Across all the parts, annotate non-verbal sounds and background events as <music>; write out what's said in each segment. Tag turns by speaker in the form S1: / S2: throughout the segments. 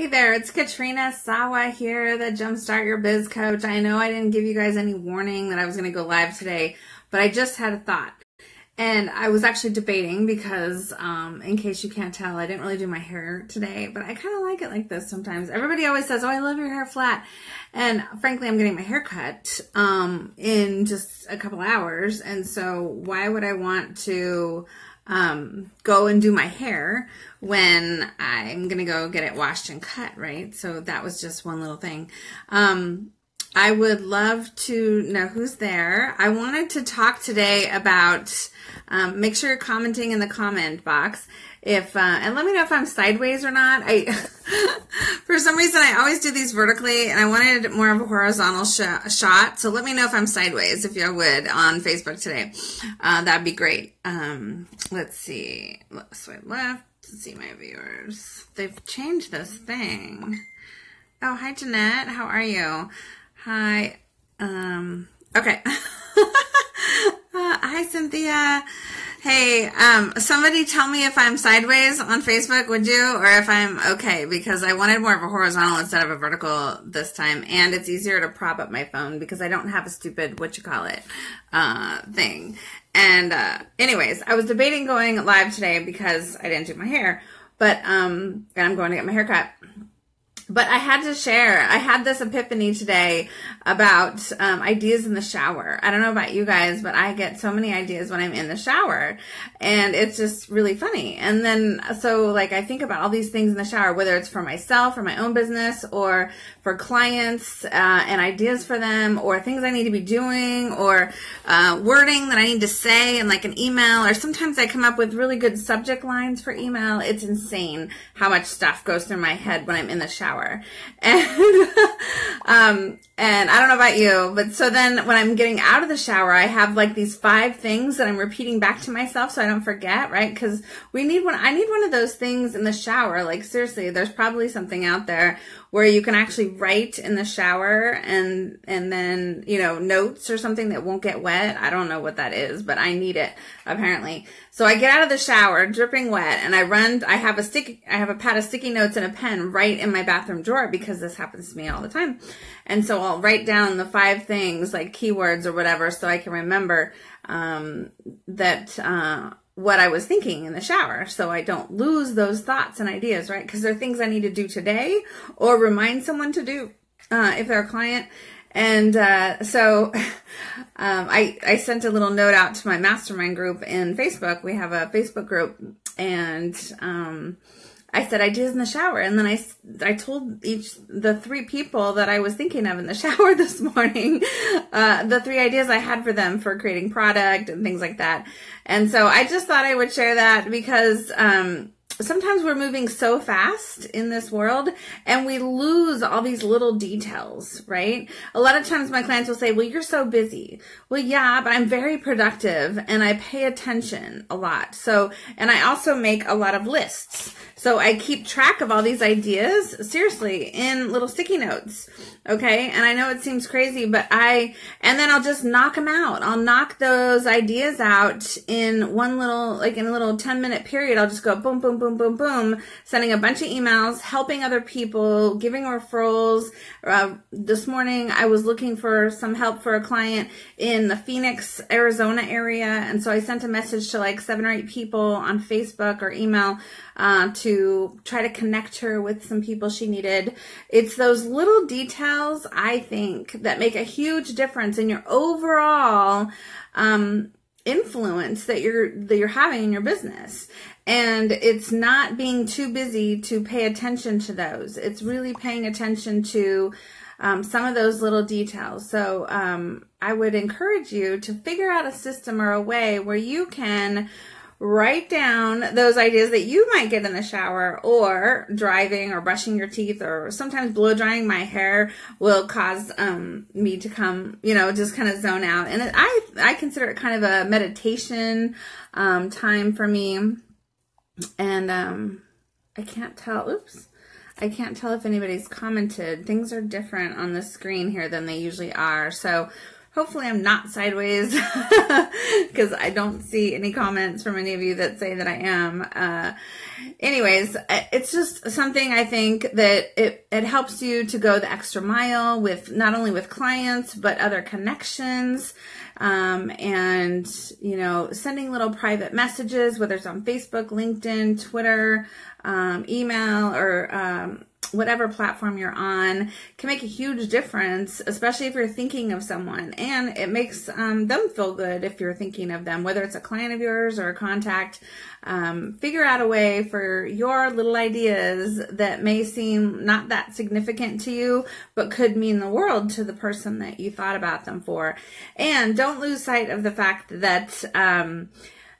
S1: Hey there, it's Katrina Sawa here, the Jumpstart Your Biz Coach. I know I didn't give you guys any warning that I was going to go live today, but I just had a thought. And I was actually debating because, um, in case you can't tell, I didn't really do my hair today, but I kind of like it like this sometimes. Everybody always says, Oh, I love your hair flat. And frankly, I'm getting my hair cut, um, in just a couple hours. And so why would I want to, um, go and do my hair when I'm gonna go get it washed and cut, right? So that was just one little thing. Um, I would love to know who's there. I wanted to talk today about, um, make sure you're commenting in the comment box if, uh, and let me know if I'm sideways or not. I, <laughs> for some reason, I always do these vertically and I wanted more of a horizontal sh- shot. So let me know if I'm sideways, if you would, on Facebook today. Uh, that'd be great. Um, let's see. Swipe left to see my viewers. They've changed this thing. Oh, hi, Jeanette. How are you? Hi. Um, okay. <laughs> uh, hi, Cynthia. Hey, um, somebody tell me if I'm sideways on Facebook, would you? Or if I'm okay, because I wanted more of a horizontal instead of a vertical this time. And it's easier to prop up my phone because I don't have a stupid, what you call it, uh, thing. And, uh, anyways, I was debating going live today because I didn't do my hair, but, um, and I'm going to get my hair cut but I had to share. I had this epiphany today about um, ideas in the shower. I don't know about you guys, but I get so many ideas when I'm in the shower, and it's just really funny. And then, so like, I think about all these things in the shower, whether it's for myself or my own business or for clients uh, and ideas for them, or things I need to be doing, or uh, wording that I need to say in like an email, or sometimes I come up with really good subject lines for email. It's insane how much stuff goes through my head when I'm in the shower. <laughs> And, um, and I don't know about you, but so then when I'm getting out of the shower, I have like these five things that I'm repeating back to myself so I don't forget, right? Cause we need one, I need one of those things in the shower. Like seriously, there's probably something out there where you can actually write in the shower and and then you know notes or something that won't get wet i don't know what that is but i need it apparently so i get out of the shower dripping wet and i run i have a sticky i have a pad of sticky notes and a pen right in my bathroom drawer because this happens to me all the time and so i'll write down the five things like keywords or whatever so i can remember um, that uh, what I was thinking in the shower so I don't lose those thoughts and ideas, right? Because they're things I need to do today or remind someone to do uh, if they're a client. And uh, so <laughs> um, I, I sent a little note out to my mastermind group in Facebook. We have a Facebook group and um, I said ideas in the shower, and then I I told each the three people that I was thinking of in the <laughs> shower this morning, uh, the three ideas I had for them for creating product and things like that. And so I just thought I would share that because um, sometimes we're moving so fast in this world and we lose all these little details, right? A lot of times my clients will say, well, you're so busy. Well, yeah, but I'm very productive and I pay attention a lot. So, and I also make a lot of lists. So I keep track of all these ideas, seriously, in little sticky notes. Okay. And I know it seems crazy, but I, and then I'll just knock them out. I'll knock those ideas out in one little, like in a little 10 minute period. I'll just go boom, boom, boom, boom, boom, boom, sending a bunch of emails, helping other people, giving referrals. Uh, this morning I was looking for some help for a client in the Phoenix, Arizona area. And so I sent a message to like seven or eight people on Facebook or email uh, to try to connect her with some people she needed. It's those little details, I think, that make a huge difference in your overall um, influence that you're that you're having in your business. And it's not being too busy to pay attention to those. It's really paying attention to um, some of those little details. So um, I would encourage you to figure out a system or a way where you can write down those ideas that you might get in the shower or driving or brushing your teeth or sometimes blow drying my hair will cause um, me to come you know just kind of zone out and i i consider it kind of a meditation um, time for me and um, i can't tell oops I can't tell if anybody's commented. Things are different on the screen here than they usually are. So Hopefully, I'm not sideways <laughs> because I don't see any comments from any of you that say that I am. Uh, anyways, it's just something I think that it, it helps you to go the extra mile with not only with clients, but other connections. Um, and, you know, sending little private messages, whether it's on Facebook, LinkedIn, Twitter, um, email, or, um, whatever platform you're on can make a huge difference, especially if you're thinking of someone. And it makes um, them feel good if you're thinking of them, whether it's a client of yours or a contact. Um, figure out a way for your little ideas that may seem not that significant to you, but could mean the world to the person that you thought about them for. And don't lose sight of the fact that, um,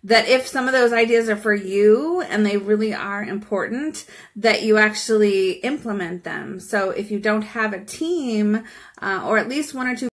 S1: that if some of those ideas are for you and they really are important, that you actually implement them. So if you don't have a team, uh, or at least one or two